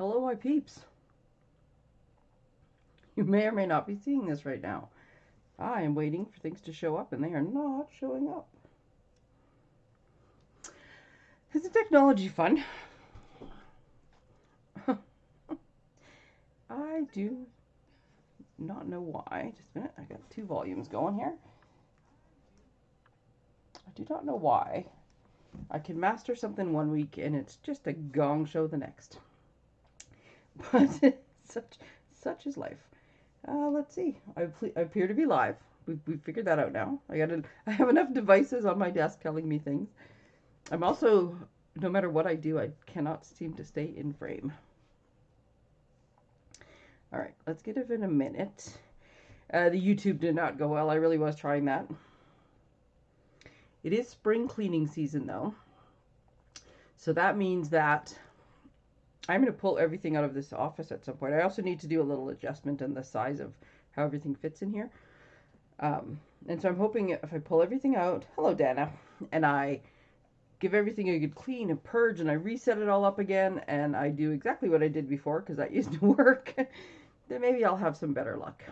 Hello, my peeps. You may or may not be seeing this right now. I am waiting for things to show up and they are not showing up. Isn't technology fun? I do not know why. Just a minute. I got two volumes going here. I do not know why. I can master something one week and it's just a gong show the next. But such such is life. Uh, let's see. I, I appear to be live. We we figured that out now. I got I have enough devices on my desk telling me things. I'm also no matter what I do, I cannot seem to stay in frame. All right, let's get it in a minute. Uh, the YouTube did not go well. I really was trying that. It is spring cleaning season though. So that means that I'm going to pull everything out of this office at some point. I also need to do a little adjustment in the size of how everything fits in here. Um, and so I'm hoping if I pull everything out, hello Dana, and I give everything a good clean and purge and I reset it all up again and I do exactly what I did before because that used to work, then maybe I'll have some better luck.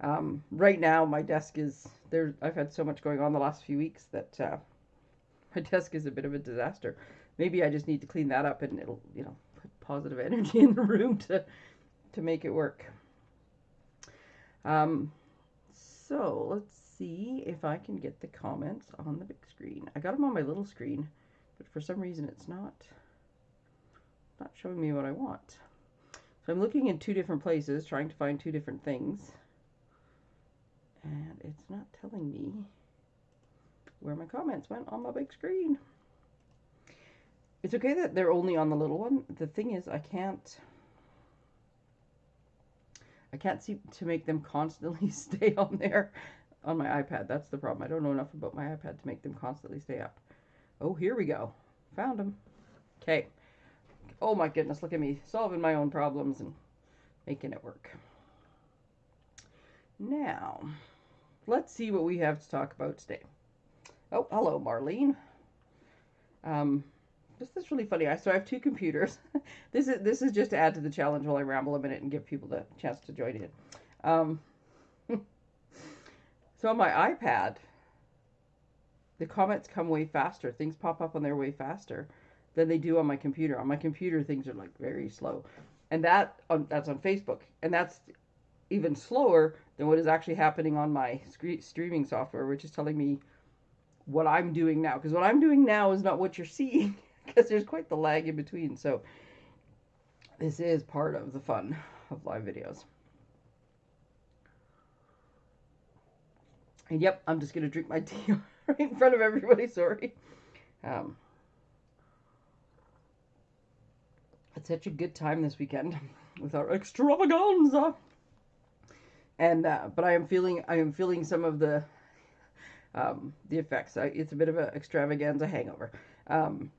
Um, right now my desk is there. I've had so much going on the last few weeks that uh, my desk is a bit of a disaster. Maybe I just need to clean that up and it'll, you know, put positive energy in the room to to make it work. Um, so let's see if I can get the comments on the big screen. I got them on my little screen, but for some reason it's not not showing me what I want. So I'm looking in two different places, trying to find two different things. And it's not telling me where my comments went on my big screen. It's okay that they're only on the little one. The thing is, I can't... I can't seem to make them constantly stay on there on my iPad. That's the problem. I don't know enough about my iPad to make them constantly stay up. Oh, here we go. Found them. Okay. Oh my goodness, look at me solving my own problems and making it work. Now, let's see what we have to talk about today. Oh, hello, Marlene. Um, this is really funny. I so I have two computers. this is this is just to add to the challenge while I ramble a minute and give people the chance to join in. Um, so on my iPad, the comments come way faster. Things pop up on there way faster than they do on my computer. On my computer, things are like very slow, and that on, that's on Facebook, and that's even slower than what is actually happening on my streaming software, which is telling me what I'm doing now. Because what I'm doing now is not what you're seeing, because there's quite the lag in between. So this is part of the fun of live videos. And yep, I'm just going to drink my tea right in front of everybody, sorry. Um, had such a good time this weekend with our extravaganza. And, uh, but I am feeling, I am feeling some of the, um, the effects. I, it's a bit of an extravaganza hangover. Um,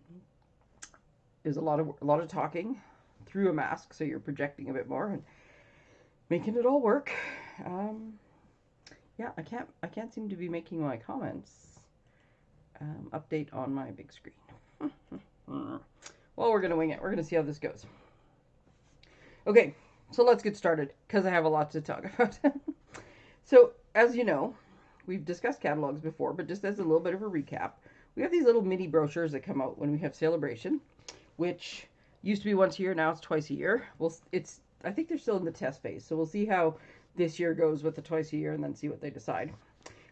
there's a lot of, a lot of talking through a mask, so you're projecting a bit more and making it all work. Um, yeah, I can't I can't seem to be making my comments um, update on my big screen. well, we're gonna wing it. We're gonna see how this goes. Okay, so let's get started because I have a lot to talk about. so, as you know, we've discussed catalogs before, but just as a little bit of a recap, we have these little mini brochures that come out when we have celebration, which used to be once a year, now it's twice a year. Well, it's I think they're still in the test phase, so we'll see how this year goes with the twice a year and then see what they decide.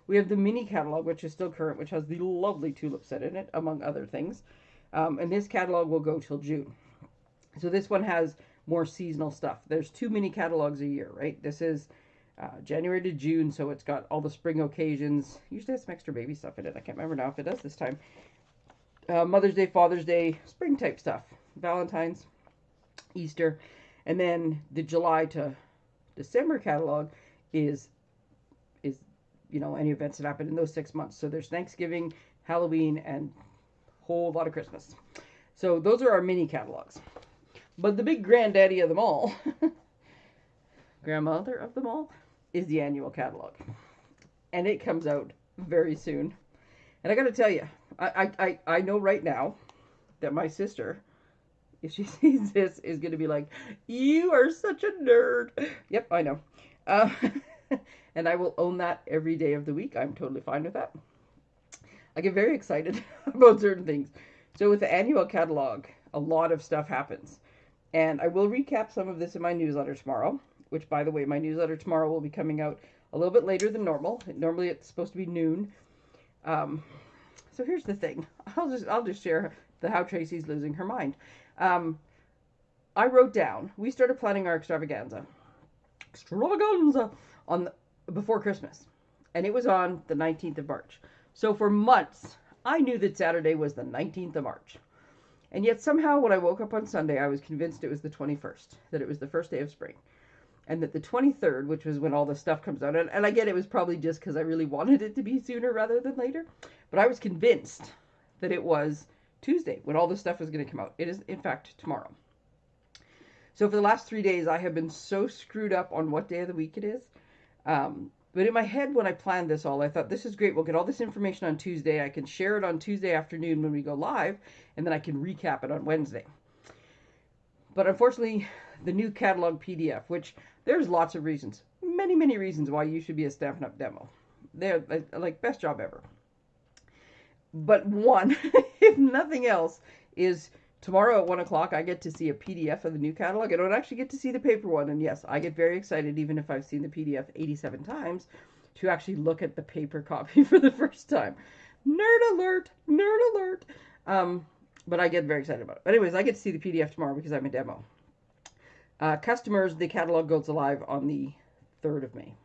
We have the mini catalog, which is still current, which has the lovely tulip set in it, among other things. Um, and this catalog will go till June. So this one has more seasonal stuff. There's two mini catalogs a year, right? This is uh, January to June, so it's got all the spring occasions. Usually has some extra baby stuff in it. I can't remember now if it does this time. Uh, Mother's Day, Father's Day, spring type stuff. Valentine's, Easter. And then the July to December catalog is is you know any events that happen in those six months. So there's Thanksgiving, Halloween, and a whole lot of Christmas. So those are our mini catalogs. But the big granddaddy of them all, grandmother of them all, is the annual catalog, and it comes out very soon. And I got to tell you, I, I I know right now that my sister if she sees this, is going to be like, "You are such a nerd." Yep, I know. Uh, and I will own that every day of the week. I'm totally fine with that. I get very excited about certain things. So with the annual catalog, a lot of stuff happens. And I will recap some of this in my newsletter tomorrow, which by the way, my newsletter tomorrow will be coming out a little bit later than normal. Normally it's supposed to be noon. Um, so here's the thing. I'll just I'll just share the how Tracy's losing her mind. Um, I wrote down. We started planning our extravaganza, extravaganza on the, before Christmas, and it was on the 19th of March. So for months, I knew that Saturday was the 19th of March. And yet somehow when I woke up on Sunday, I was convinced it was the 21st, that it was the first day of spring. And that the 23rd, which was when all the stuff comes out, and, and I get it was probably just because I really wanted it to be sooner rather than later, but I was convinced that it was Tuesday when all the stuff was going to come out. It is, in fact, tomorrow. So for the last three days, I have been so screwed up on what day of the week it is. Um, but in my head, when I planned this all, I thought this is great. We'll get all this information on Tuesday. I can share it on Tuesday afternoon when we go live, and then I can recap it on Wednesday. But unfortunately, the new catalog PDF, which there's lots of reasons, many, many reasons why you should be a Stampin' Up! demo. They're like best job ever. But one, if nothing else, is tomorrow at one o'clock I get to see a PDF of the new catalog. I don't actually get to see the paper one, and yes, I get very excited even if I've seen the PDF 87 times to actually look at the paper copy for the first time. Nerd alert! Nerd alert! Um, but I get very excited about it. But anyways, I get to see the PDF tomorrow because I'm a demo. Uh, customers, the catalog goes live on the 3rd of May.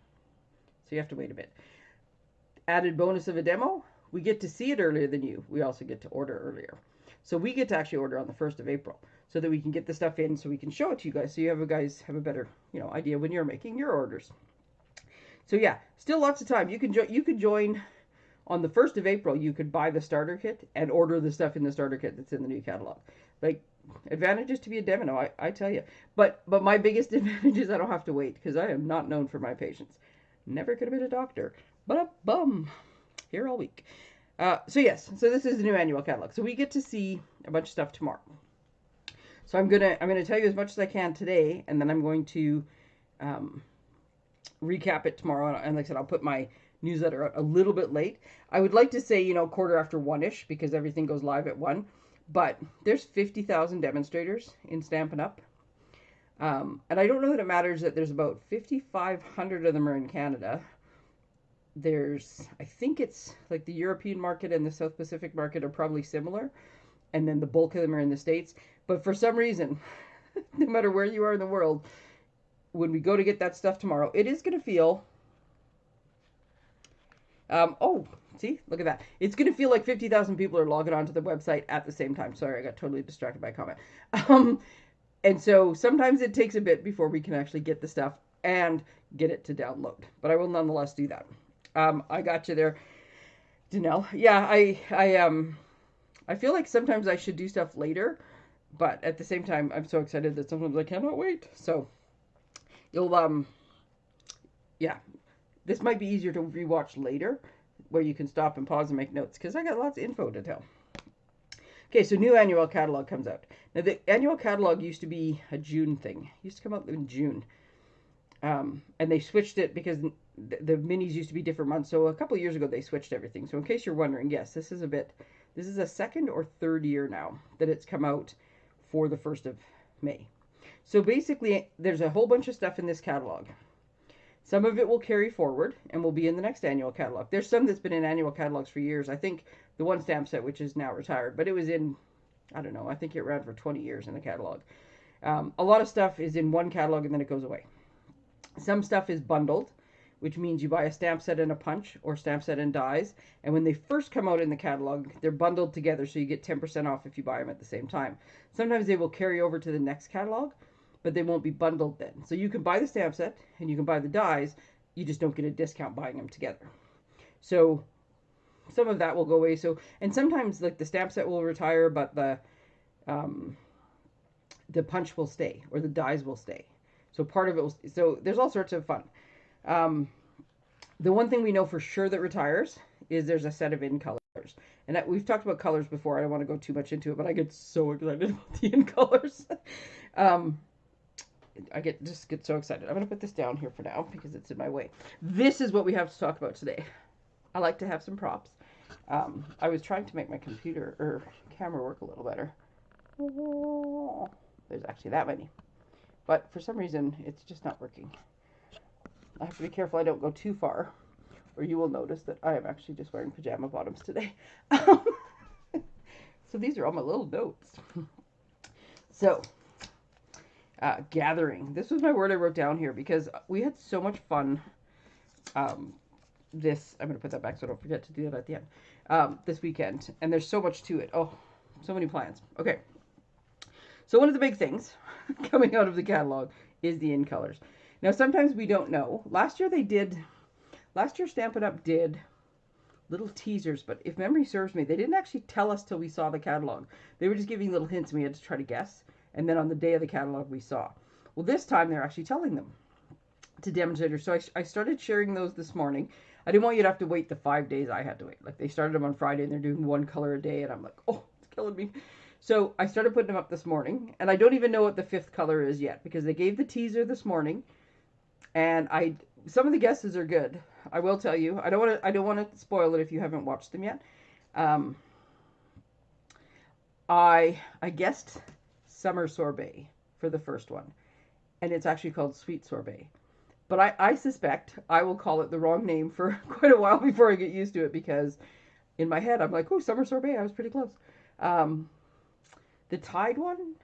So you have to wait a bit. Added bonus of a demo, we get to see it earlier than you. We also get to order earlier. So we get to actually order on the 1st of April so that we can get the stuff in so we can show it to you guys so you have a guys have a better, you know, idea when you're making your orders. So yeah, still lots of time. You can you could join on the 1st of April. You could buy the starter kit and order the stuff in the starter kit that's in the new catalog. Like advantages to be a demo, I, I tell you. But but my biggest advantage is I don't have to wait because I am not known for my patience. Never could have been a doctor, but a bum here all week. Uh, so yes, so this is the new annual catalog. So we get to see a bunch of stuff tomorrow. So I'm gonna I'm gonna tell you as much as I can today, and then I'm going to um, recap it tomorrow. And like I said, I'll put my newsletter out a little bit late. I would like to say you know quarter after one ish because everything goes live at one. But there's 50,000 demonstrators in Stampin' Up. Um, and I don't know that it matters that there's about 5,500 of them are in Canada there's I think it's like the European market and the South Pacific market are probably similar, and then the bulk of them are in the states. But for some reason, no matter where you are in the world, when we go to get that stuff tomorrow, it is going to feel. Um, oh, see, look at that. It's going to feel like 50,000 people are logging onto the website at the same time. Sorry, I got totally distracted by a comment. Um, and so sometimes it takes a bit before we can actually get the stuff and get it to download. But I will nonetheless do that. Um, I got you there, Danelle. Yeah, I, I, um, I feel like sometimes I should do stuff later, but at the same time, I'm so excited that sometimes I cannot wait. So, you'll, um, yeah, this might be easier to rewatch later, where you can stop and pause and make notes, because I got lots of info to tell. Okay, so new annual catalog comes out. Now, the annual catalog used to be a June thing. It used to come out in June. Um, and they switched it because the, the minis used to be different months. So a couple years ago, they switched everything. So in case you're wondering, yes, this is a bit, this is a second or third year now that it's come out for the 1st of May. So basically, there's a whole bunch of stuff in this catalog. Some of it will carry forward and will be in the next annual catalog. There's some that's been in annual catalogs for years. I think the one stamp set, which is now retired, but it was in, I don't know, I think it ran for 20 years in the catalog. Um, a lot of stuff is in one catalog and then it goes away. Some stuff is bundled which means you buy a stamp set and a punch or stamp set and dies. And when they first come out in the catalog, they're bundled together so you get 10% off if you buy them at the same time. Sometimes they will carry over to the next catalog, but they won't be bundled then. So you can buy the stamp set and you can buy the dies, you just don't get a discount buying them together. So some of that will go away. So and sometimes like the stamp set will retire, but the um, the punch will stay or the dies will stay. So part of it will. So there's all sorts of fun. Um, the one thing we know for sure that retires is there's a set of in colors. And we've talked about colors before. I don't want to go too much into it, but I get so excited about the in colors. um, I get just get so excited. I'm to put this down here for now because it's in my way. This is what we have to talk about today. I like to have some props. Um, I was trying to make my computer or camera work a little better. there's actually that many. But for some reason, it's just not working. I have to be careful I don't go too far, or you will notice that I am actually just wearing pajama bottoms today. so these are all my little notes. so, uh, gathering. This was my word I wrote down here because we had so much fun. Um, this, I'm to put that back so I don't forget to do that at the end. Um, this weekend. And there's so much to it. Oh, so many plans. Okay. So one of the big things coming out of the catalog is the in colors. Now, sometimes we don't know. Last year they did, last year Stampin' Up! did little teasers, but if memory serves me, they didn't actually tell us till we saw the catalog. They were just giving little hints and we had to try to guess. And then on the day of the catalog, we saw. Well, this time they're actually telling them to demonstrators. So I, I started sharing those this morning. I didn't want you to have to wait the five days I had to wait. Like they started them on Friday and they're doing one color a day. And I'm like, oh, it's killing me. So I started putting them up this morning, and I don't even know what the fifth color is yet because they gave the teaser this morning, and I some of the guesses are good. I will tell you. I don't want to. I don't want to spoil it if you haven't watched them yet. Um, I I guessed summer sorbet for the first one, and it's actually called sweet sorbet. But I, I suspect I will call it the wrong name for quite a while before I get used to it because in my head I'm like, oh, summer sorbet. I was pretty close. Um, the Tide one,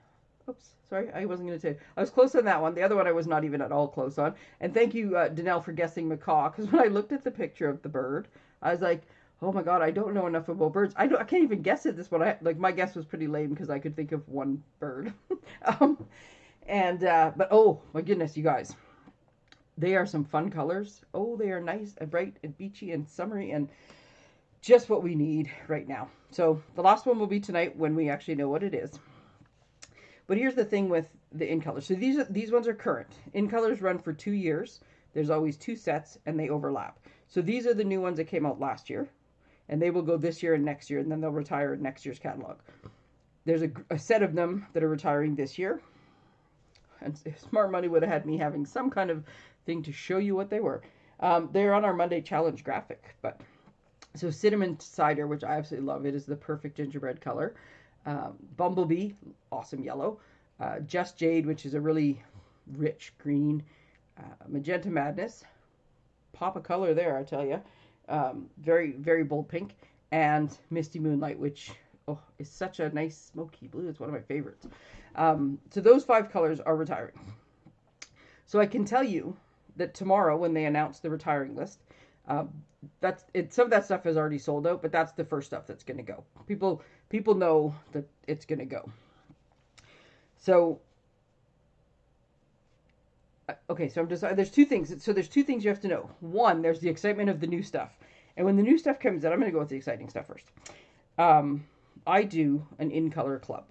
oops, sorry, I wasn't going to say. I was close on that one. The other one I was not even at all close on. And thank you, uh, Danelle, for guessing macaw. Because when I looked at the picture of the bird, I was like, oh my god, I don't know enough about birds. I don't, I can't even guess at This one, I like my guess was pretty lame because I could think of one bird. um, and uh, but oh my goodness, you guys, they are some fun colors. Oh, they are nice and bright and beachy and summery and just what we need right now. So the last one will be tonight when we actually know what it is. But here's the thing with the in colors. So these are, these ones are current. In colors run for two years. There's always two sets and they overlap. So these are the new ones that came out last year. And they will go this year and next year, and then they'll retire in next year's catalog. There's a, a set of them that are retiring this year. And Smart Money would have had me having some kind of thing to show you what they were. Um, they're on our Monday challenge graphic, but so cinnamon cider, which I absolutely love. It is the perfect gingerbread color. Um, Bumblebee, awesome yellow. Uh, Just Jade, which is a really rich green. Uh, Magenta Madness, pop a color there, I tell you. Um, very, very bold pink. And Misty Moonlight, which oh, is such a nice smoky blue. It's one of my favorites. Um, so those five colors are retiring. So I can tell you that tomorrow, when they announce the retiring list, um, that's it. Some of that stuff is already sold out, but that's the first stuff that's going to go. People people know that it's going to go. So uh, okay, so I'm just there's two things. So there's two things you have to know. One, there's the excitement of the new stuff, and when the new stuff comes out, I'm going to go with the exciting stuff first. Um, I do an in color club,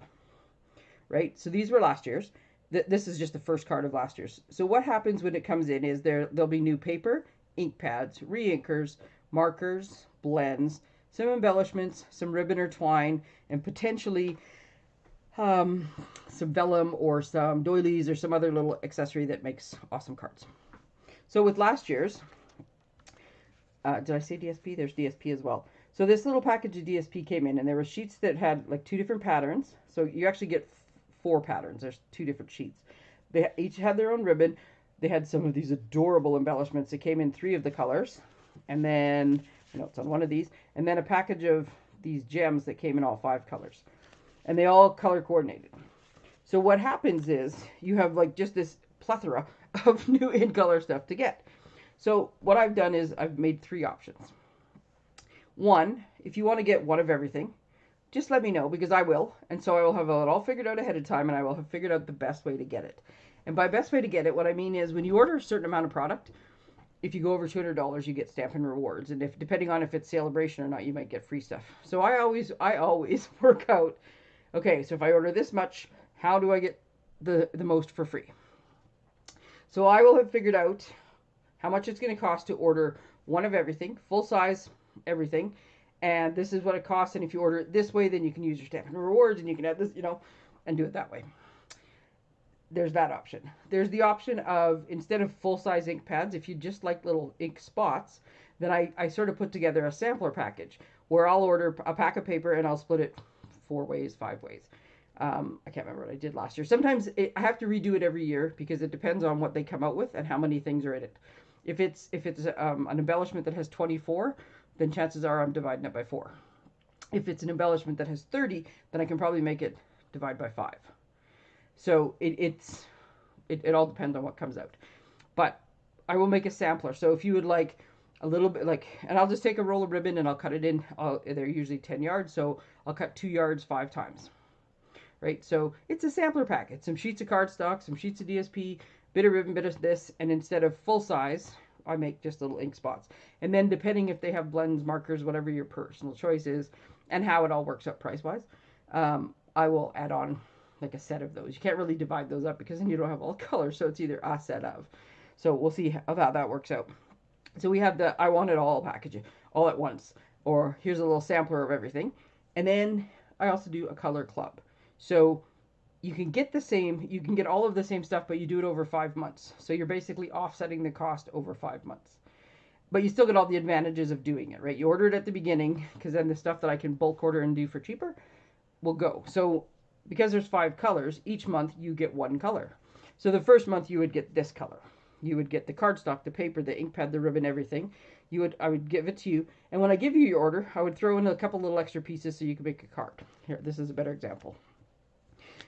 right? So these were last year's. Th- this is just the first card of last year's. So what happens when it comes in is there there'll be new paper ink pads, re-inkers, markers, blends, some embellishments, some ribbon or twine, and potentially um, some vellum or some doilies or some other little accessory that makes awesome cards. So with last year's, uh, did I say DSP? There's DSP as well. So this little package of DSP came in and there were sheets that had like two different patterns. So you actually get four patterns. There's two different sheets. They each had their own ribbon they had some of these adorable embellishments. It came in three of the colors. And then, you know, it's on one of these. And then a package of these gems that came in all five colors. And they all color coordinated. So what happens is you have like just this plethora of new in color stuff to get. So what I've done is I've made three options. One, if you want to get one of everything, just let me know because I will. And so I will have it all figured out ahead of time and I will have figured out the best way to get it. And by best way to get it, what I mean is when you order a certain amount of product, if you go over $200, you get Stampin' Rewards. And if depending on if it's celebration or not, you might get free stuff. So I always I always work out, okay, so if I order this much, how do I get the, the most for free? So I will have figured out how much it's going to cost to order one of everything, full size everything, and this is what it costs. And if you order it this way, then you can use your Stampin' Rewards and you can add this, you know, and do it that way. There's that option. There's the option of instead of full size ink pads, if you just like little ink spots, then I, I sort of put together a sampler package where I'll order a pack of paper and I'll split it four ways, five ways. Um, I can't remember what I did last year. Sometimes it, I have to redo it every year because it depends on what they come out with and how many things are in it. If it's if it's um, an embellishment that has 24, then chances are I'm dividing it by four. If it's an embellishment that has 30, then I can probably make it divide by five. So it, it's it, it all depends on what comes out. But I will make a sampler. So if you would like a little bit like, and I'll just take a roll of ribbon and I'll cut it in. I'll, they're usually 10 yards, so I'll cut two yards five times. Right, so it's a sampler packet. Some sheets of cardstock, some sheets of DSP, bit of ribbon, bit of this, and instead of full size, I make just little ink spots. And then depending if they have blends, markers, whatever your personal choice is, and how it all works out price-wise, um, I will add on like a set of those. You can't really divide those up because then you don't have all colors, so it's either a set of. So we'll see how that works out. So we have the I want it all package all at once, or here's a little sampler of everything. And then I also do a color club. So you can get the same, you can get all of the same stuff, but you do it over five months. So you're basically offsetting the cost over five months. But you still get all the advantages of doing it, right? You order it at the beginning because then the stuff that I can bulk order and do for cheaper will go. So because there's five colors, each month you get one color. So the first month you would get this color. You would get the cardstock, the paper, the ink pad, the ribbon, everything. You would I would give it to you. And when I give you your order, I would throw in a couple little extra pieces so you could make a card. Here, this is a better example.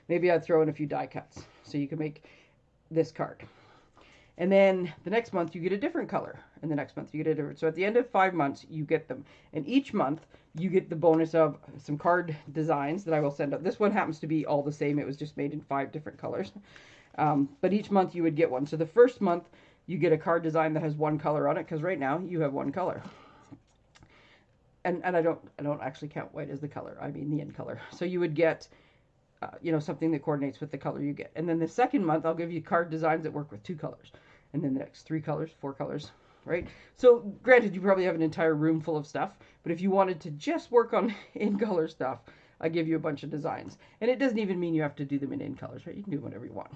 Maybe I'd throw in a few die cuts so you can make this card. And then the next month you get a different color. And the next month you get a different. So at the end of five months, you get them. And each month you get the bonus of some card designs that I will send out. This one happens to be all the same. It was just made in five different colors. Um, but each month you would get one. So the first month you get a card design that has one color on it because right now you have one color. And, and I don't I don't actually count white as the color. I mean the end color. So you would get uh, you know, something that coordinates with the color you get. And then the second month, I'll give you card designs that work with two colors. And then the next three colors, four colors, right? So granted, you probably have an entire room full of stuff, but if you wanted to just work on in color stuff, I give you a bunch of designs. And it doesn't even mean you have to do them in in colors, right? You can do whatever you want.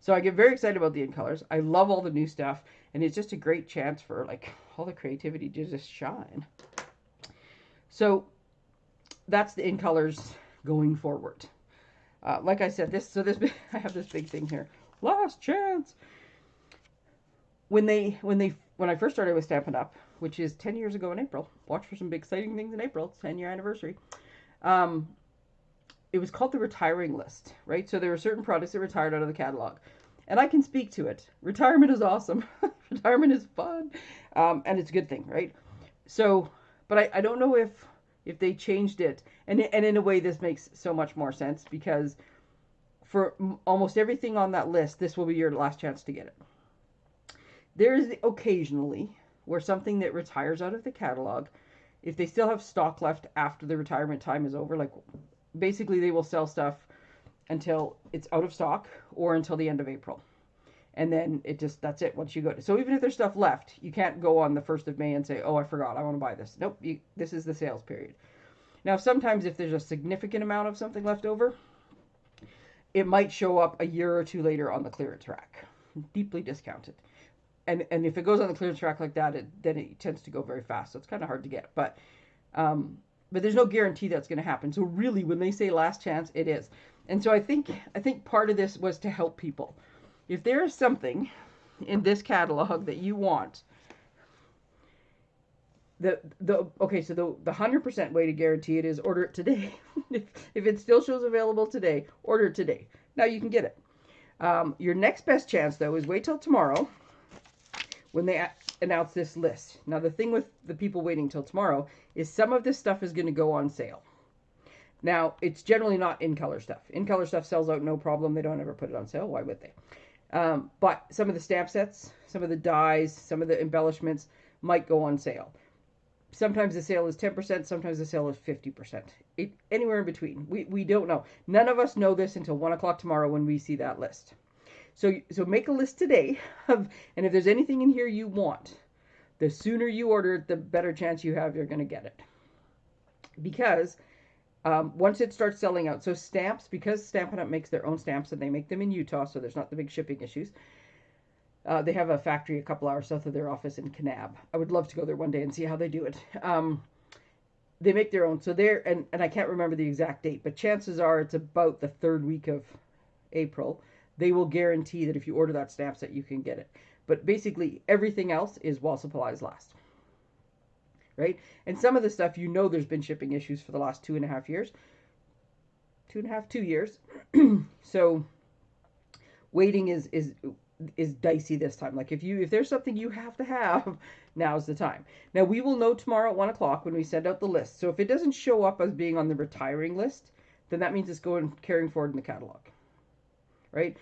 So I get very excited about the in colors. I love all the new stuff, and it's just a great chance for like all the creativity to just shine. So that's the in colors going forward. Uh, like I said, this so this I have this big thing here. Last chance. When they when they when I first started with Stampin' Up, which is 10 years ago in April. Watch for some big exciting things in April. 10 year anniversary. Um, it was called the retiring list, right? So there were certain products that retired out of the catalog. And I can speak to it. Retirement is awesome. Retirement is fun. Um, and it's a good thing, right? So, but I, I don't know if if they changed it. And, and in a way, this makes so much more sense because for almost everything on that list, this will be your last chance to get it. There is occasionally where something that retires out of the catalog, if they still have stock left after the retirement time is over, like basically they will sell stuff until it's out of stock or until the end of April. And then it just that's it once you go to so even if there's stuff left you can't go on the 1st of may and say oh i forgot i want to buy this. Nope you, this is the sales period. Now sometimes if there's a significant amount of something left over it might show up a year or two later on the clearance rack deeply discounted. And and if it goes on the clearance rack like that it then it tends to go very fast so it's kind of hard to get but um but there's no guarantee that's going to happen so really when they say last chance it is and so i think i think part of this was to help people if there is something in this catalog that you want, the the okay, so the the hundred percent way to guarantee it is order it today. if, if it still shows available today, order it today. Now you can get it. Um, your next best chance though is wait till tomorrow when they announce this list. Now the thing with the people waiting till tomorrow is some of this stuff is going to go on sale. Now it's generally not in color stuff. In color stuff sells out no problem. They don't ever put it on sale. Why would they? Um, but some of the stamp sets, some of the dies, some of the embellishments might go on sale. Sometimes the sale is 10%, sometimes the sale is 50%. It, anywhere in between. We, we don't know. None of us know this until 1 o'clock tomorrow when we see that list. So, so make a list today of, and if there's anything in here you want, the sooner you order it, the better chance you have you're going to get it. because um, once it starts selling out, so stamps, because Stampin' Up! makes their own stamps and they make them in Utah, so there's not the big shipping issues. Uh, they have a factory a couple hours south of their office in Kanab. I would love to go there one day and see how they do it. Um, they make their own, so they're and and I can't remember the exact date, but chances are it's about the third week of April. They will guarantee that if you order that stamp set, you can get it. But basically, everything else is while supplies last right? And some of the stuff you know there's been shipping issues for the last two and a half years. Two and a half, two years. so waiting is is is dicey this time. Like if you if there's something you have to have, now's the time. Now we will know tomorrow at one o'clock when we send out the list. So if it doesn't show up as being on the retiring list, then that means it's going carrying forward in the catalog. Right?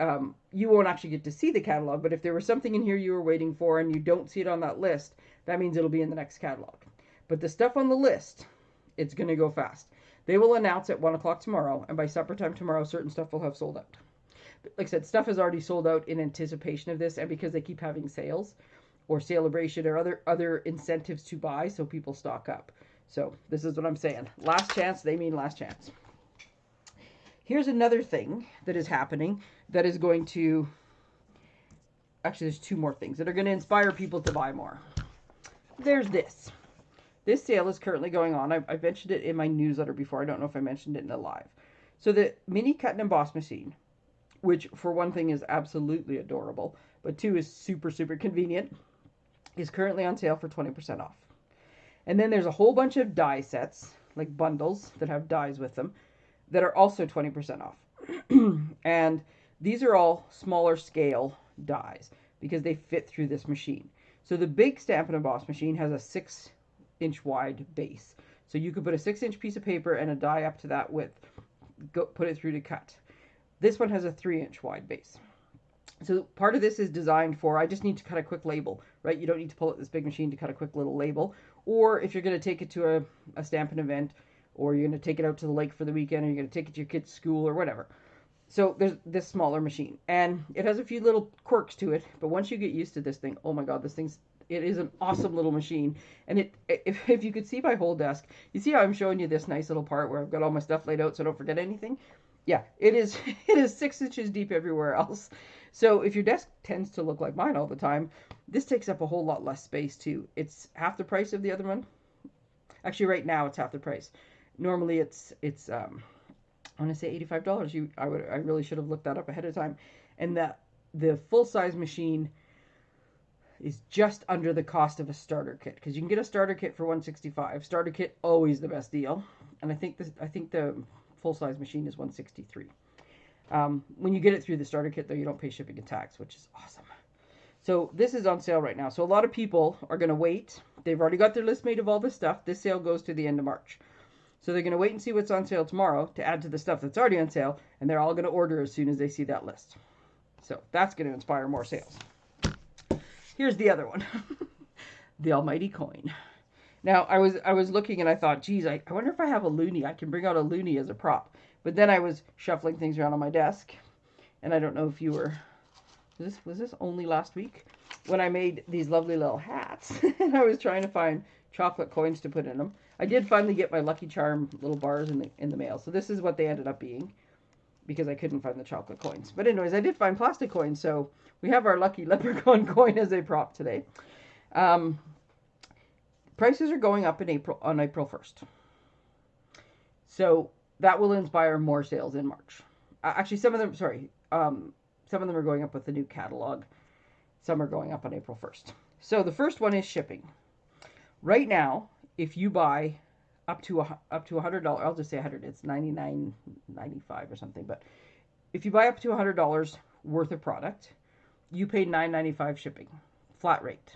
Um, you won't actually get to see the catalog, but if there was something in here you were waiting for and you don't see it on that list, that means it'll be in the next catalog. But the stuff on the list, it's going to go fast. They will announce at 1 o'clock tomorrow, and by supper time tomorrow, certain stuff will have sold out. Like I said, stuff has already sold out in anticipation of this, and because they keep having sales or celebration or other other incentives to buy, so people stock up. So this is what I'm saying. Last chance, they mean last chance. Here's another thing that is happening that is going to actually there's two more things that are going to inspire people to buy more there's this. This sale is currently going on. I, I mentioned it in my newsletter before. I don't know if I mentioned it in the live. So the mini cut and emboss machine, which for one thing is absolutely adorable, but two is super, super convenient, is currently on sale for 20% off. And then there's a whole bunch of die sets, like bundles that have dies with them, that are also 20% off. and these are all smaller scale dies because they fit through this machine. So the big Stampin' Emboss machine has a six inch wide base. So you could put a six inch piece of paper and a die up to that width, go, put it through to cut. This one has a three inch wide base. So part of this is designed for, I just need to cut a quick label, right? You don't need to pull out this big machine to cut a quick little label. Or if you're going to take it to a, a Stampin' event, or you're going to take it out to the lake for the weekend, or you're going to take it to your kid's school, or whatever. So there's this smaller machine, and it has a few little quirks to it. But once you get used to this thing, oh my god, this thing's it is an awesome little machine. And it if, if you could see my whole desk, you see how I'm showing you this nice little part where I've got all my stuff laid out so I don't forget anything. Yeah, it is it is six inches deep everywhere else. So if your desk tends to look like mine all the time, this takes up a whole lot less space too. It's half the price of the other one. Actually, right now it's half the price. Normally it's it's um I want to say eighty-five dollars. You, I would, I really should have looked that up ahead of time. And that the full-size machine is just under the cost of a starter kit. Because you can get a starter kit for 165 starter kit always the best deal. And i think this i think the full size machine is 163 um, when you get it through the starter kit though you don't pay shipping and tax which is awesome. So this is on sale right now. So a lot of people are going to wait. They've already got their list made of all this stuff. This sale goes to the end of march so they're going to wait and see what's on sale tomorrow to add to the stuff that's already on sale, and they're all going to order as soon as they see that list. So that's going to inspire more sales. Here's the other one. the almighty coin. Now, I was I was looking and I thought, geez, I, I wonder if I have a loonie. I can bring out a loonie as a prop. But then I was shuffling things around on my desk, and I don't know if you were was this was this only last week when I made these lovely little hats, and I was trying to find chocolate coins to put in them. I did finally get my Lucky Charm little bars in the in the mail. So this is what they ended up being because I couldn't find the chocolate coins. But anyways, I did find plastic coins. So we have our Lucky Leprechaun coin as a prop today. Um, prices are going up in April on April 1st. So that will inspire more sales in March. Uh, actually, some of them, sorry, um, some of them are going up with the new catalog. Some are going up on April 1st. So the first one is shipping. Right now, if you buy up to a, up to a hundred dollars, I'll just say a hundred. It's ninety nine ninety five or something. But if you buy up to a hundred dollars worth of product, you pay nine ninety five shipping, flat rate.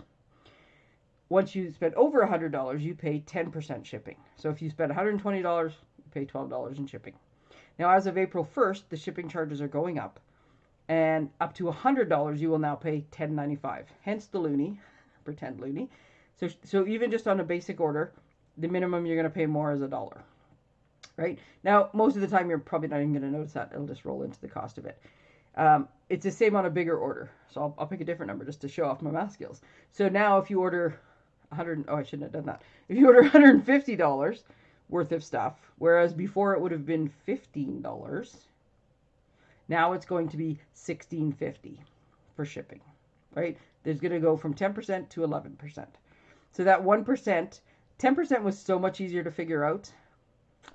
Once you spend over a hundred dollars, you pay ten percent shipping. So if you spend one hundred and twenty dollars, you pay twelve dollars in shipping. Now, as of April first, the shipping charges are going up, and up to a hundred dollars, you will now pay ten ninety five. Hence the loonie, pretend loonie so, so even just on a basic order, the minimum you're going to pay more is a dollar. Right? Now, most of the time, you're probably not even going to notice that. It'll just roll into the cost of it. Um, it's the same on a bigger order. So I'll, I'll pick a different number just to show off my math skills. So now if you order 100, oh, I shouldn't have done that. If you order $150 worth of stuff, whereas before it would have been $15. Now it's going to be $16.50 for shipping, right? There's going to go from 10% to 11%. So that 1%, 10% was so much easier to figure out.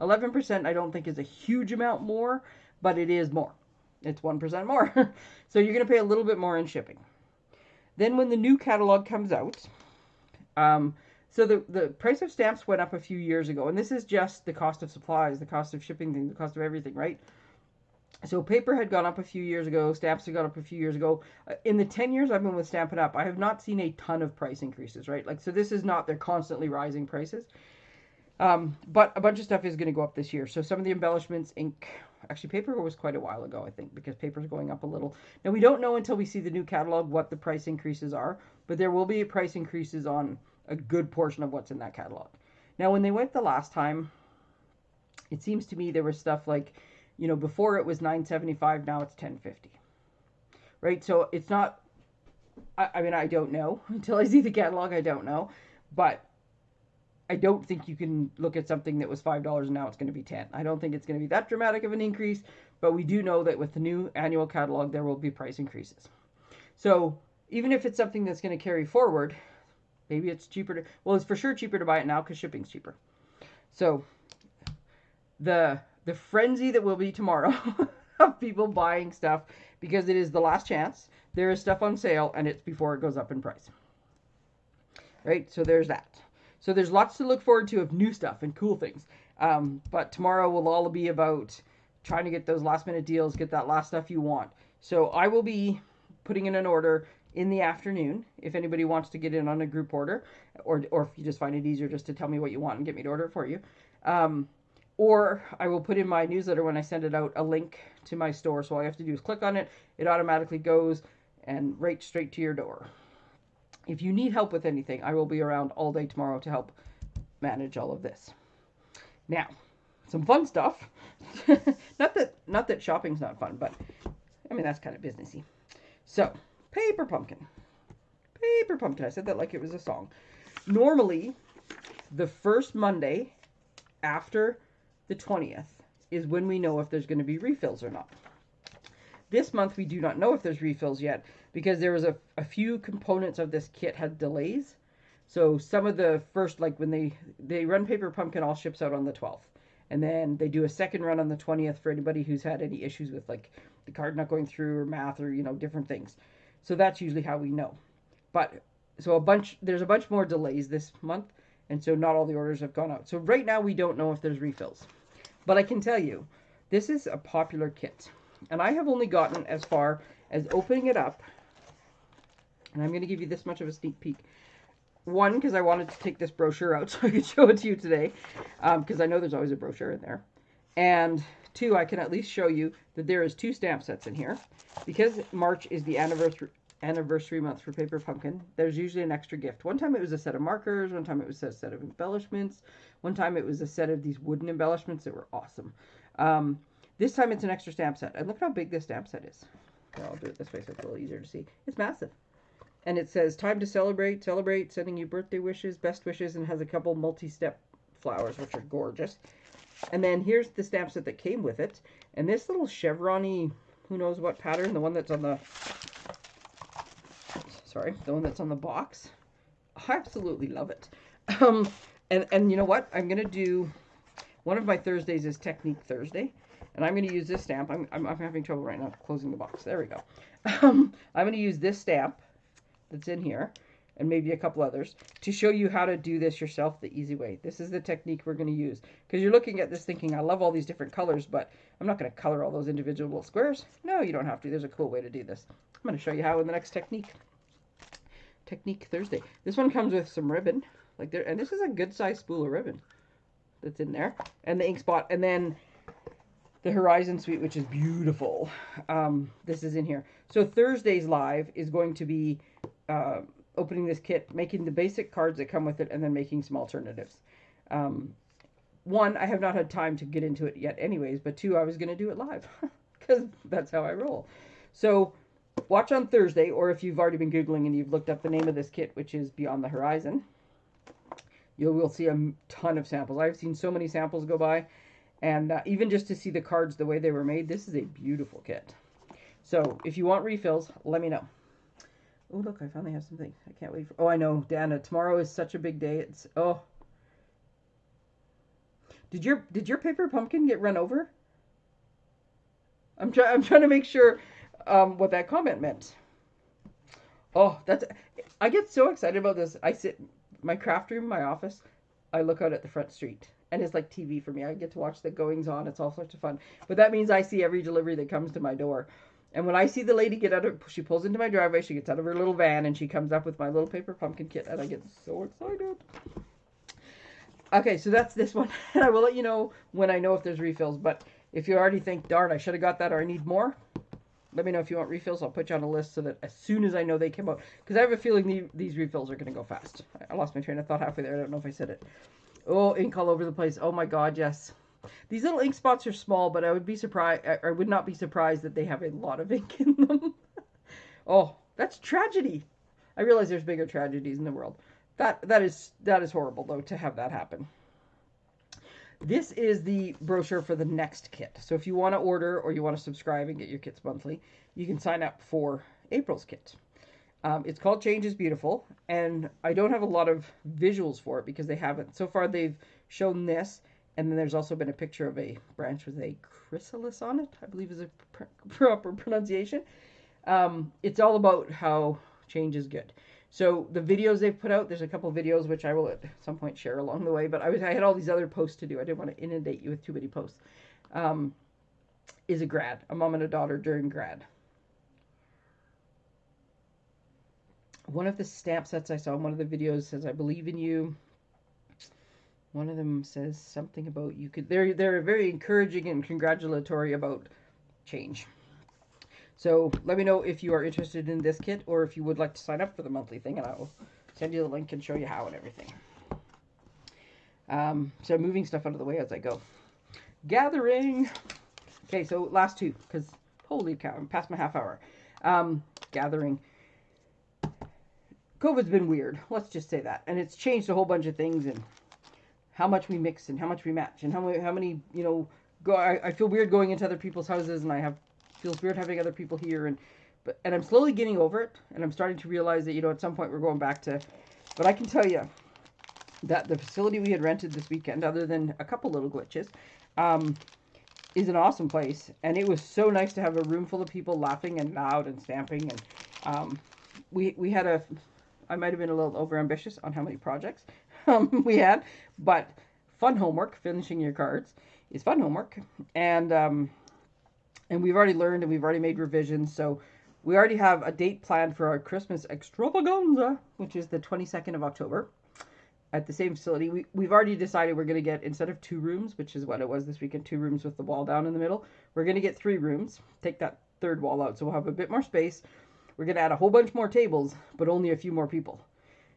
11% I don't think is a huge amount more, but it is more. It's 1% more. so you're going to pay a little bit more in shipping. Then when the new catalog comes out, um, so the, the price of stamps went up a few years ago, and this is just the cost of supplies, the cost of shipping the cost of everything, right? So paper had gone up a few years ago, stamps had gone up a few years ago. Uh, in the 10 years I've been with Stampin' Up, I have not seen a ton of price increases, right? Like, so this is not, they're constantly rising prices. Um, but a bunch of stuff is going to go up this year. So some of the embellishments, ink, actually paper was quite a while ago, I think, because paper is going up a little. Now we don't know until we see the new catalog what the price increases are, but there will be price increases on a good portion of what's in that catalog. Now when they went the last time, it seems to me there was stuff like, you know, before it was 975, now it's 1050. Right? So it's not I, I mean I don't know until I see the catalog, I don't know. But I don't think you can look at something that was $5 and now it's going to be 10. I don't think it's going to be that dramatic of an increase, but we do know that with the new annual catalog, there will be price increases. So even if it's something that's going to carry forward, maybe it's cheaper to, well, it's for sure cheaper to buy it now because shipping's cheaper. So the, the frenzy that will be tomorrow of people buying stuff because it is the last chance. There is stuff on sale and it's before it goes up in price. Right? So there's that. So there's lots to look forward to of new stuff and cool things. Um, but tomorrow will all be about trying to get those last minute deals, get that last stuff you want. So I will be putting in an order in the afternoon if anybody wants to get in on a group order, or or if you just find it easier just to tell me what you want and get me to order it for you. Um, or I will put in my newsletter when I send it out a link to my store. So all you have to do is click on it. It automatically goes and right straight to your door. If you need help with anything, I will be around all day tomorrow to help manage all of this. Now, some fun stuff. not that not that shopping's not fun, but I mean that's kind of businessy. So, paper pumpkin. Paper pumpkin. I said that like it was a song. Normally, the first Monday after the 20th is when we know if there's going to be refills or not. This month we do not know if there's refills yet because there was a, a few components of this kit had delays. So some of the first, like when they, they run Paper Pumpkin, all ships out on the 12th. And then they do a second run on the 20th for anybody who's had any issues with like the card not going through or math or, you know, different things. So that's usually how we know. But so a bunch, there's a bunch more delays this month. And so not all the orders have gone out. So right now we don't know if there's refills. But I can tell you, this is a popular kit. And I have only gotten as far as opening it up and I'm going to give you this much of a sneak peek. One, because I wanted to take this brochure out so I could show it to you today, because um, I know there's always a brochure in there. And two, I can at least show you that there is two stamp sets in here. Because March is the anniversary anniversary month for Paper Pumpkin, there's usually an extra gift. One time it was a set of markers, one time it was a set of embellishments, one time it was a set of these wooden embellishments that were awesome. Um, this time it's an extra stamp set. And look how big this stamp set is. Well, I'll do it this way so it's a little easier to see. It's massive and it says time to celebrate, celebrate, sending you birthday wishes, best wishes, and has a couple multi-step flowers, which are gorgeous. And then here's the stamp set that came with it. And this little chevrony, who knows what pattern, the one that's on the, sorry, the one that's on the box. I absolutely love it. Um, and, and you know what? I'm going to do, one of my Thursdays is Technique Thursday. And I'm going to use this stamp. I'm, I'm, I'm having trouble right now closing the box. There we go. Um, I'm going to use this stamp that's in here and maybe a couple others to show you how to do this yourself the easy way. This is the technique we're going to use because you're looking at this thinking, I love all these different colors, but I'm not going to color all those individual little squares. No, you don't have to. There's a cool way to do this. I'm going to show you how in the next technique. Technique Thursday. This one comes with some ribbon, like there, and this is a good size spool of ribbon that's in there, and the ink spot, and then the Horizon Suite, which is beautiful. Um, this is in here. So Thursday's live is going to be uh, opening this kit, making the basic cards that come with it, and then making some alternatives. Um, one, I have not had time to get into it yet anyways, but two, I was going to do it live because that's how I roll. So watch on Thursday, or if you've already been Googling and you've looked up the name of this kit, which is Beyond the Horizon, you will see a ton of samples. I've seen so many samples go by, and uh, even just to see the cards the way they were made, this is a beautiful kit. So if you want refills, let me know. Oh, look, I finally have something. I can't wait. For, oh, I know, Dana. Tomorrow is such a big day. It's oh. Did your did your paper pumpkin get run over? I'm trying. I'm trying to make sure um, what that comment meant. Oh, that's. I get so excited about this. I sit my craft room, my office. I look out at the front street, and it's like TV for me. I get to watch the goings on. It's all sorts of fun. But that means I see every delivery that comes to my door. And when I see the lady get out of, she pulls into my driveway, she gets out of her little van, and she comes up with my little paper pumpkin kit, and I get so excited. Okay, so that's this one, and I will let you know when I know if there's refills. But if you already think, darn, I should have got that, or I need more, let me know if you want refills. I'll put you on a list so that as soon as I know they come out, because I have a feeling the, these refills are going to go fast. I lost my train of thought halfway there. I don't know if I said it. Oh, ink all over the place. Oh my God, yes. These little ink spots are small, but I would be surprised. I would not be surprised that they have a lot of ink in them. oh, that's tragedy. I realize there's bigger tragedies in the world. That that is that is horrible though to have that happen. This is the brochure for the next kit. So if you want to order or you want to subscribe and get your kits monthly, you can sign up for April's kit. Um, it's called Change is Beautiful, and I don't have a lot of visuals for it because they haven't. So far, they've shown this and then there's also been a picture of a branch with a chrysalis on it, I believe is a pr proper pronunciation. Um, it's all about how change is good. So the videos they've put out, there's a couple videos which I will at some point share along the way, but I was I had all these other posts to do. I didn't want to inundate you with too many posts. Um, is a grad, a mom and a daughter during grad. One of the stamp sets I saw in one of the videos says, I believe in you. One of them says something about you could. They're they're very encouraging and congratulatory about change. So let me know if you are interested in this kit or if you would like to sign up for the monthly thing, and I will send you the link and show you how and everything. Um, so moving stuff out of the way as I go. Gathering. Okay, so last two because holy cow, I'm past my half hour. Um, gathering. COVID's been weird. Let's just say that, and it's changed a whole bunch of things and how much we mix and how much we match and how many, how many you know, go. I, I feel weird going into other people's houses and I have, feels weird having other people here and, but, and I'm slowly getting over it and I'm starting to realize that, you know, at some point we're going back to, but I can tell you that the facility we had rented this weekend, other than a couple little glitches, um, is an awesome place. And it was so nice to have a room full of people laughing and loud and stamping. And um, we, we had a, I might have been a little over ambitious on how many projects, um, we had. But fun homework, finishing your cards, is fun homework. And um, and we've already learned and we've already made revisions. So we already have a date planned for our Christmas extravaganza, which is the 22nd of October at the same facility. We, we've already decided we're going to get, instead of two rooms, which is what it was this weekend, two rooms with the wall down in the middle, we're going to get three rooms. Take that third wall out. So we'll have a bit more space. We're going to add a whole bunch more tables, but only a few more people.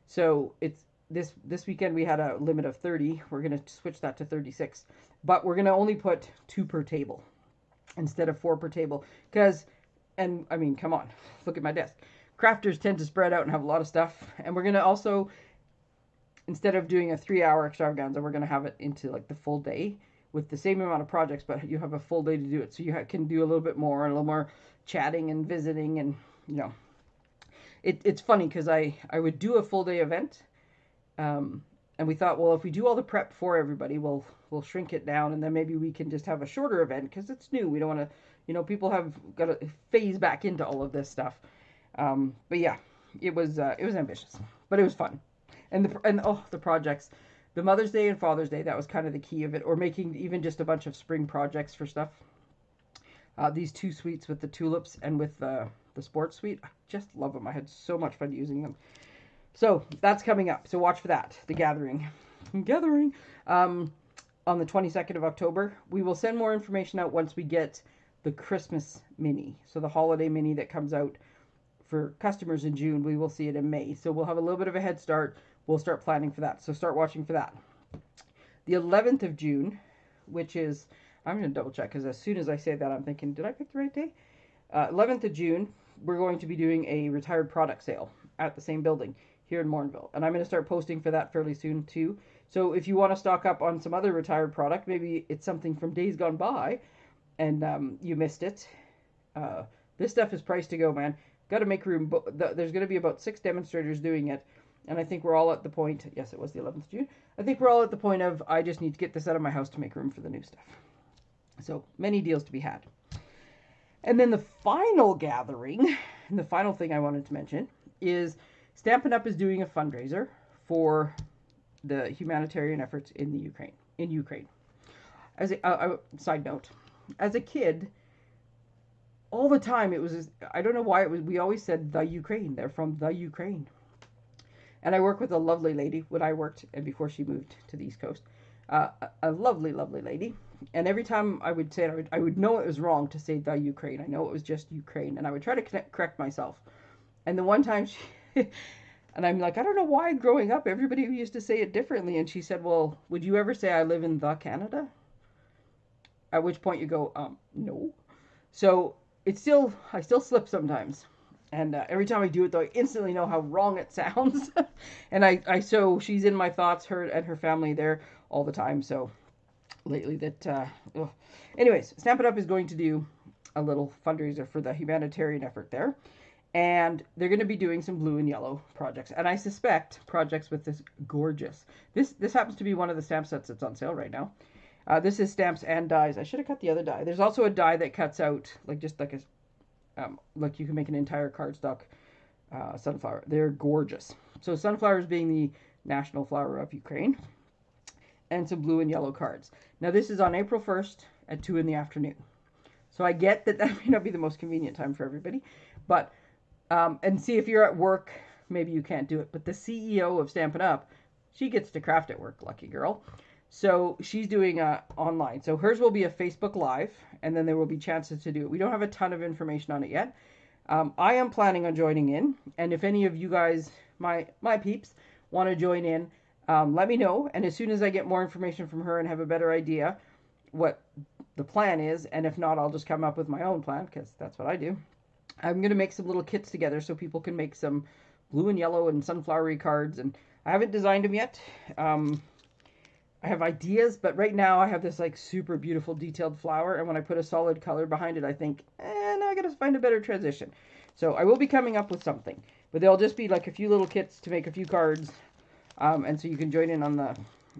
So it's this this weekend we had a limit of 30 we're going to switch that to 36 but we're going to only put two per table instead of four per table. Because and i mean come on look at my desk. Crafters tend to spread out and have a lot of stuff and we're going to also instead of doing a three hour extravaganza we're going to have it into like the full day with the same amount of projects but you have a full day to do it. So you can do a little bit more and a little more chatting and visiting and you know. It, it's funny because i i would do a full day event um, and we thought, well, if we do all the prep for everybody, we'll we'll shrink it down, and then maybe we can just have a shorter event because it's new. We don't want to, you know, people have got to phase back into all of this stuff. Um, but yeah, it was uh, it was ambitious, but it was fun, and the and oh the projects, the Mother's Day and Father's Day that was kind of the key of it, or making even just a bunch of spring projects for stuff. Uh, these two suites with the tulips and with the the sports suite, I just love them. I had so much fun using them. So that's coming up. So watch for that. The Gathering. Gathering. Um, on the 22nd of October. We will send more information out once we get the Christmas mini. So the holiday mini that comes out for customers in June, we will see it in May. So we'll have a little bit of a head start. We'll start planning for that. So start watching for that. The 11th of June, which is, I'm going to double check because as soon as I say that, I'm thinking, did I pick the right day? Uh, 11th of June, we're going to be doing a retired product sale at the same building. Here in Morinville. And I'm going to start posting for that fairly soon too. So if you want to stock up on some other retired product, maybe it's something from days gone by and um, you missed it. Uh, this stuff is priced to go, man. Got to make room. There's going to be about six demonstrators doing it. And I think we're all at the point, yes, it was the 11th of June. I think we're all at the point of, I just need to get this out of my house to make room for the new stuff. So many deals to be had. And then the final gathering, and the final thing I wanted to mention is Stampin' Up is doing a fundraiser for the humanitarian efforts in the Ukraine. In Ukraine, as a uh, uh, side note, as a kid, all the time it was I don't know why it was. We always said the Ukraine. They're from the Ukraine. And I work with a lovely lady when I worked and before she moved to the East Coast. Uh, a, a lovely, lovely lady. And every time I would say it, I would, I would know it was wrong to say the Ukraine. I know it was just Ukraine, and I would try to connect, correct myself. And the one time she and I'm like, I don't know why growing up everybody used to say it differently. And she said, Well, would you ever say I live in the Canada? At which point you go, um, no. So it's still, I still slip sometimes. And uh, every time I do it, though, I instantly know how wrong it sounds. and I, I, so she's in my thoughts, her and her family there all the time. So lately that, uh, ugh. anyways, Stampin' Up is going to do a little fundraiser for the humanitarian effort there and they're going to be doing some blue and yellow projects. And i suspect projects with this gorgeous this this happens to be one of the stamp sets that's on sale right now. Uh, this is stamps and dies. I should have cut the other die. There's also a die that cuts out like just like a um, like you can make an entire cardstock uh, sunflower. They're gorgeous. So sunflowers being the national flower of ukraine. And some blue and yellow cards. Now this is on april 1st at 2 in the afternoon. So i get that that may not be the most convenient time for everybody but um, and see if you're at work, maybe you can't do it. But the CEO of Stampin' Up, she gets to craft at work, lucky girl. So she's doing uh, online. So hers will be a Facebook Live, and then there will be chances to do it. We don't have a ton of information on it yet. Um, I am planning on joining in, and if any of you guys, my my peeps, want to join in, um, let me know. And as soon as I get more information from her and have a better idea what the plan is, and if not, I'll just come up with my own plan because that's what I do. I'm going to make some little kits together so people can make some blue and yellow and sunflowery cards. And I haven't designed them yet. Um, I have ideas, but right now I have this like super beautiful detailed flower. And when I put a solid color behind it, I think, eh, now I got to find a better transition. So I will be coming up with something, but they'll just be like a few little kits to make a few cards. Um, and so you can join in on the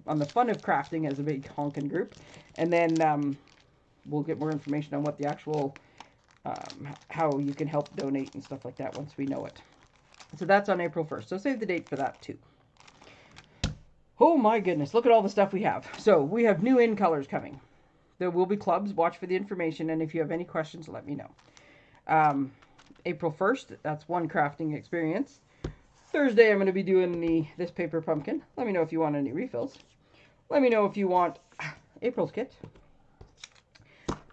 on the fun of crafting as a big honking group. And then um, we'll get more information on what the actual um, how you can help donate and stuff like that once we know it. So that's on April 1st. So save the date for that too. Oh my goodness, look at all the stuff we have. So we have new in colors coming. There will be clubs. Watch for the information. And if you have any questions, let me know. Um, April 1st, that's one crafting experience. Thursday, I'm going to be doing the this paper pumpkin. Let me know if you want any refills. Let me know if you want April's kit.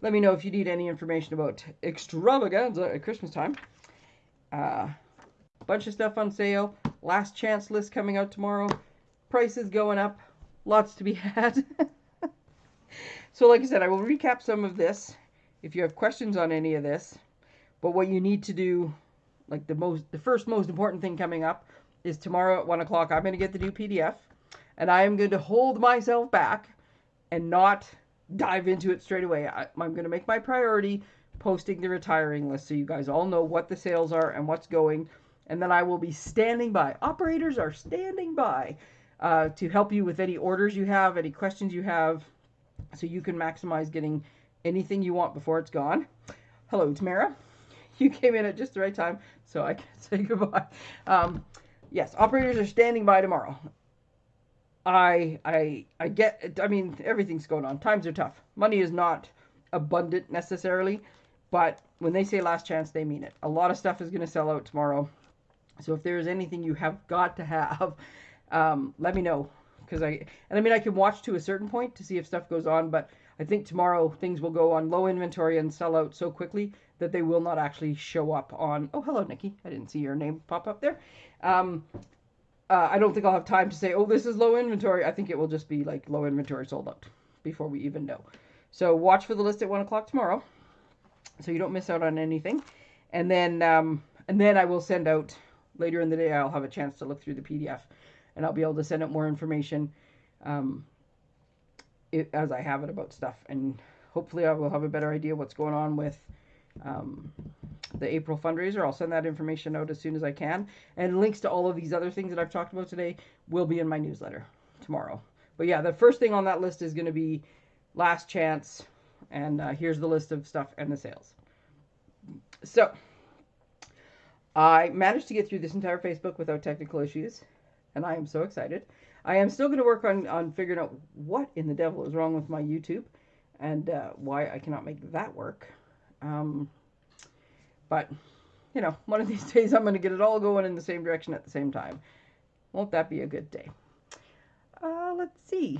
Let me know if you need any information about extravaganza at Christmas time. Uh, bunch of stuff on sale. Last chance list coming out tomorrow. Prices going up. Lots to be had. so like I said, I will recap some of this if you have questions on any of this. But what you need to do, like the most, the first most important thing coming up is tomorrow at one o'clock. I'm going to get the new PDF, and I am going to hold myself back and not dive into it straight away. I, am going to make my priority posting the retiring list so you guys all know what the sales are and what's going. And then I will be standing by. Operators are standing by uh, to help you with any orders you have, any questions you have, so you can maximize getting anything you want before it's gone. Hello, Tamara. You came in at just the right time, so I can say goodbye. Um, yes, operators are standing by tomorrow. I I I get I mean everything's going on. Times are tough. Money is not abundant necessarily, but when they say last chance, they mean it. A lot of stuff is going to sell out tomorrow. So if there is anything you have got to have, um, let me know because I and I mean I can watch to a certain point to see if stuff goes on, but I think tomorrow things will go on low inventory and sell out so quickly that they will not actually show up on. Oh, hello, Nikki. I didn't see your name pop up there. Um, uh, I don't think I'll have time to say, oh, this is low inventory. I think it will just be like low inventory sold out before we even know. So watch for the list at one o'clock tomorrow, so you don't miss out on anything. And then, um, and then I will send out later in the day, I'll have a chance to look through the PDF, and I'll be able to send out more information um, it, as I have it about stuff. And hopefully, I will have a better idea what's going on with um, the April fundraiser. I'll send that information out as soon as I can. And links to all of these other things that I've talked about today will be in my newsletter tomorrow. But yeah, the first thing on that list is going to be last chance. And uh, here's the list of stuff and the sales. So I managed to get through this entire Facebook without technical issues. And I am so excited. I am still going to work on, on figuring out what in the devil is wrong with my YouTube and uh, why I cannot make that work. Um, but, you know, one of these days I'm going to get it all going in the same direction at the same time. Won't that be a good day? Uh, let's see.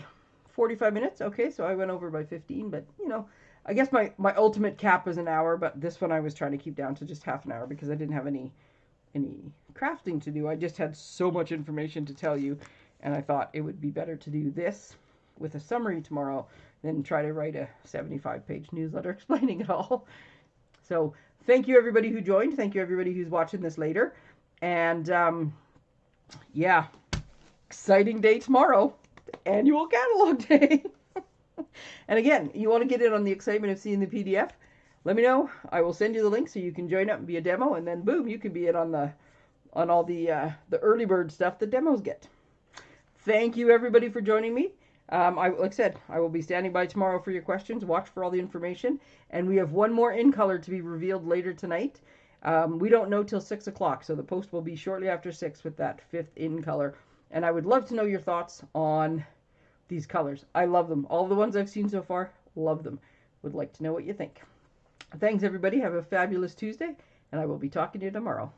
45 minutes. Okay, so I went over by 15, but, you know, I guess my, my ultimate cap is an hour, but this one I was trying to keep down to just half an hour because I didn't have any any crafting to do. I just had so much information to tell you, and I thought it would be better to do this with a summary tomorrow than try to write a 75 page newsletter explaining it all. So thank you everybody who joined. Thank you everybody who's watching this later. And um, yeah, exciting day tomorrow, annual catalog day. and again, you want to get in on the excitement of seeing the PDF? Let me know. I will send you the link so you can join up and be a demo, and then boom, you can be in on the on all the uh, the early bird stuff that demos get. Thank you everybody for joining me. Um, I, like I said, I will be standing by tomorrow for your questions. Watch for all the information. And we have one more in color to be revealed later tonight. Um, we don't know till 6 o'clock, so the post will be shortly after 6 with that fifth in color. And I would love to know your thoughts on these colors. I love them. All the ones I've seen so far, love them. Would like to know what you think. Thanks, everybody. Have a fabulous Tuesday, and I will be talking to you tomorrow.